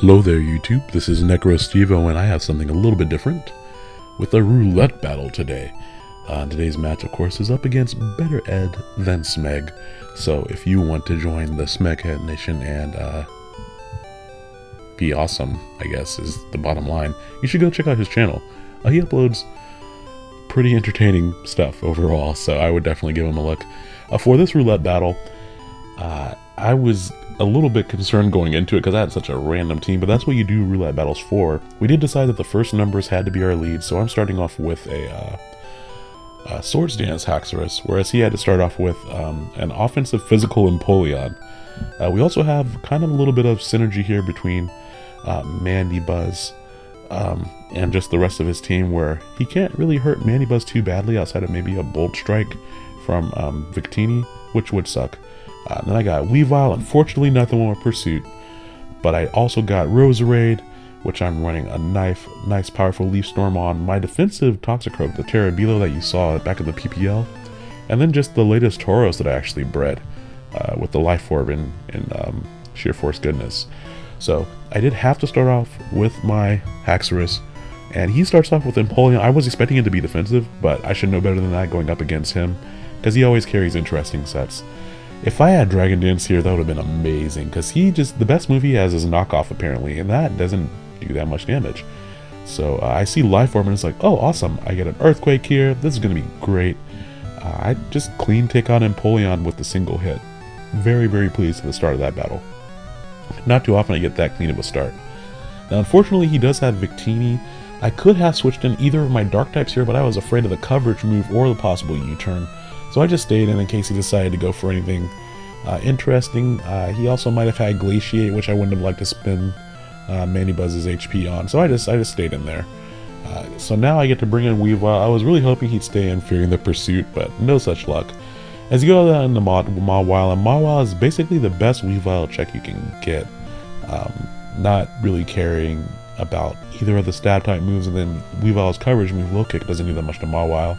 Hello there, YouTube. This is NecroStevo, and I have something a little bit different with a roulette battle today. Uh, today's match, of course, is up against Better Ed than Smeg. So if you want to join the Smeghead Nation and uh, be awesome, I guess, is the bottom line, you should go check out his channel. Uh, he uploads pretty entertaining stuff overall, so I would definitely give him a look. Uh, for this roulette battle, uh, I was a little bit concerned going into it because I had such a random team, but that's what you do roulette battles for. We did decide that the first numbers had to be our lead, so I'm starting off with a, uh, a Swords Dance Haxorus, whereas he had to start off with um, an offensive physical Empoleon. Uh, we also have kind of a little bit of synergy here between uh, Mandibuzz um, and just the rest of his team, where he can't really hurt Mandibuzz too badly outside of maybe a Bolt Strike from um, Victini, which would suck. Uh, then I got Weavile, unfortunately nothing with Pursuit. But I also got Roserade, which I'm running a knife, nice powerful Leaf Storm on. My defensive Toxicroak, the Terabilo that you saw back in the PPL. And then just the latest Tauros that I actually bred uh, with the Life Orb and, and um, Sheer Force Goodness. So I did have to start off with my Haxorus. And he starts off with Empoleon. I was expecting him to be defensive, but I should know better than that going up against him. Because he always carries interesting sets. If I had Dragon Dance here, that would have been amazing, because he just, the best move he has is knockoff apparently, and that doesn't do that much damage. So uh, I see Life Orb and it's like, oh awesome, I get an Earthquake here, this is going to be great. Uh, I just clean take on Empoleon with the single hit. Very, very pleased at the start of that battle. Not too often I get that clean of a start. Now unfortunately he does have Victini. I could have switched in either of my Dark types here, but I was afraid of the coverage move or the possible U-turn. So I just stayed in in case he decided to go for anything uh, interesting. Uh, he also might have had Glaciate, which I wouldn't have liked to spend uh, Mandibuzz's HP on. So I just I just stayed in there. Uh, so now I get to bring in Weavile. I was really hoping he'd stay in, fearing the pursuit, but no such luck. As you go down the Mawile, and Mawile is basically the best Weavile check you can get. Um, not really caring about either of the stab type moves, and then Weavile's coverage move, Low Kick, doesn't do that much to Mawile.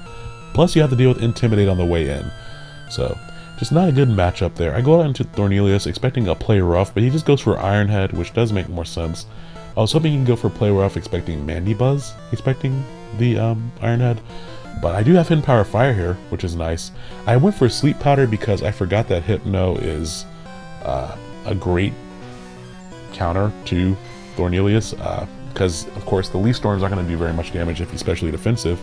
Plus, you have to deal with Intimidate on the way in. So, just not a good matchup there. I go out into Thornelius expecting a play rough, but he just goes for Iron Head, which does make more sense. I was hoping he can go for play rough, expecting Mandibuzz, expecting the um, Iron Head. But I do have Hidden Power Fire here, which is nice. I went for Sleep Powder because I forgot that Hypno is uh, a great counter to Thornelius. Because, uh, of course, the Leaf Storms aren't going to do very much damage if he's especially defensive.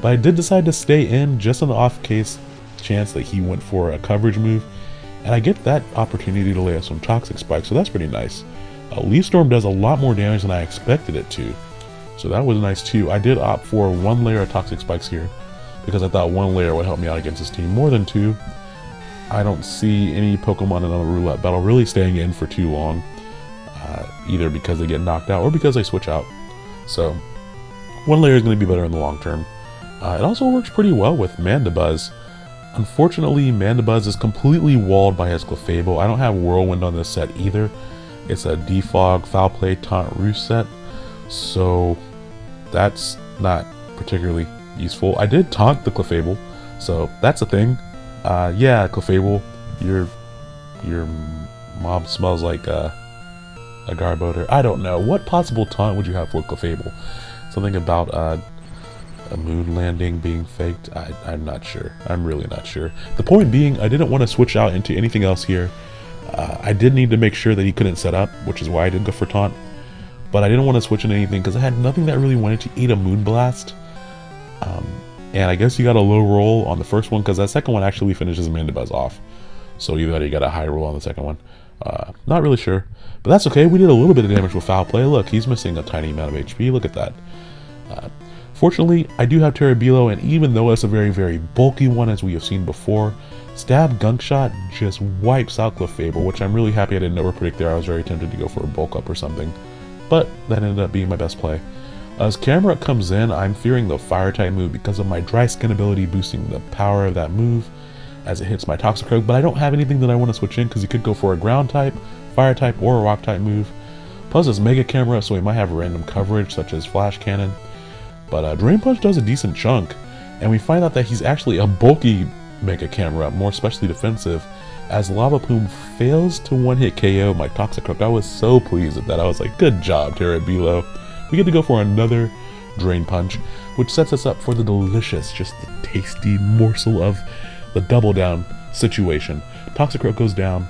But I did decide to stay in just on the off case chance that he went for a coverage move. And I get that opportunity to lay out some Toxic Spike, so that's pretty nice. Uh, Leaf Storm does a lot more damage than I expected it to. So that was nice too. I did opt for one layer of Toxic Spikes here because I thought one layer would help me out against this team more than two. I don't see any Pokemon in a roulette battle really staying in for too long, uh, either because they get knocked out or because they switch out. So one layer is going to be better in the long term. Uh, it also works pretty well with Mandibuzz. Unfortunately, Mandibuzz is completely walled by his Clefable. I don't have Whirlwind on this set either. It's a Defog, Foul Play, Taunt, Roost set, so that's not particularly useful. I did taunt the Clefable, so that's a thing. Uh, yeah, Clefable, your your mom smells like a, a Garbodor. I don't know. What possible taunt would you have for Clefable? Something about uh, a moon landing being faked? I, am not sure. I'm really not sure. The point being, I didn't want to switch out into anything else here. Uh, I did need to make sure that he couldn't set up, which is why I didn't go for taunt. But I didn't want to switch into anything because I had nothing that really wanted to eat a Moonblast. Um, and I guess you got a low roll on the first one because that second one actually finishes Mandibuzz off. So either you got a high roll on the second one. Uh, not really sure. But that's okay. We did a little bit of damage with Foul Play. Look, he's missing a tiny amount of HP. Look at that. Uh, Fortunately, I do have Terabilo, and even though it's a very, very bulky one as we have seen before, Stab Gunk Shot just wipes out Clefable, which I'm really happy I didn't overpredict there. I was very tempted to go for a bulk up or something, but that ended up being my best play. As Camerupt comes in, I'm fearing the Fire type move because of my Dry Skin ability boosting the power of that move as it hits my Toxicroak, but I don't have anything that I want to switch in because he could go for a Ground type, Fire type, or a Rock type move. Plus it's Mega Camera, so he might have random coverage such as Flash Cannon. But uh, Drain Punch does a decent chunk, and we find out that he's actually a bulky Mega Camera, more especially defensive, as Lava Plume fails to one-hit KO my Toxic Toxicroak. I was so pleased with that. I was like, good job, Terabilo. We get to go for another Drain Punch, which sets us up for the delicious, just the tasty morsel of the double down situation. Toxic Toxicroak goes down,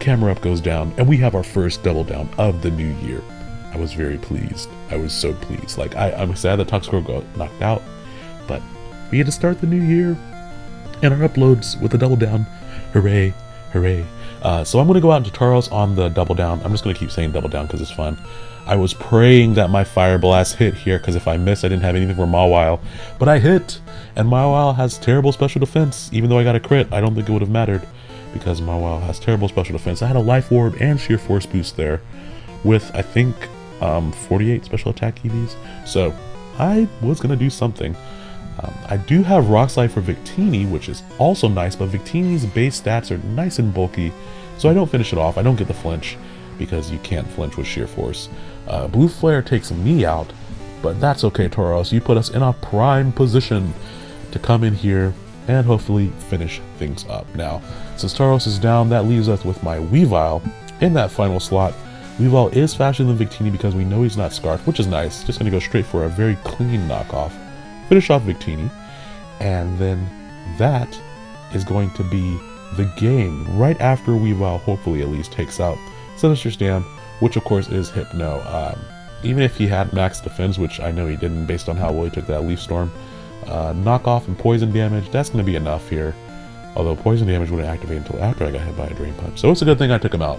Camerupt goes down, and we have our first double down of the new year. I was very pleased. I was so pleased. Like, I, I'm sad that Toxicroak got knocked out, but we had to start the new year and our uploads with a double down. Hooray, hooray. Uh, so I'm going to go out into Tauros on the double down. I'm just going to keep saying double down because it's fun. I was praying that my Fire Blast hit here because if I missed, I didn't have anything for Mawile. But I hit, and Mawile has terrible special defense. Even though I got a crit, I don't think it would have mattered because Mawile has terrible special defense. I had a Life Orb and Sheer Force boost there with, I think, um, 48 special attack EVs. So I was going to do something. Um, I do have Rock Slide for Victini, which is also nice, but Victini's base stats are nice and bulky, so I don't finish it off. I don't get the flinch because you can't flinch with Sheer Force. Uh, Blue Flare takes me out, but that's okay, Tauros. You put us in a prime position to come in here and hopefully finish things up. Now, since Tauros is down, that leaves us with my Weavile in that final slot. Weavile is faster than Victini because we know he's not Scarfed, which is nice. Just going to go straight for a very clean knockoff finish off Victini, and then that is going to be the game right after Weavile hopefully at least takes out Sinister Stam, which of course is Hypno. Um, even if he had max defense, which I know he didn't based on how well he took that Leaf Storm, uh, knockoff and poison damage, that's going to be enough here. Although poison damage wouldn't activate until after I got hit by a Drain Punch. So it's a good thing I took him out.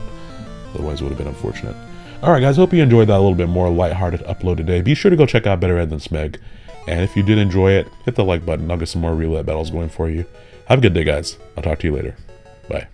Otherwise it would have been unfortunate. Alright guys, hope you enjoyed that a little bit more lighthearted upload today. Be sure to go check out Better Ed Than Smeg. And if you did enjoy it, hit the like button. I'll get some more roulette battles going for you. Have a good day, guys. I'll talk to you later. Bye.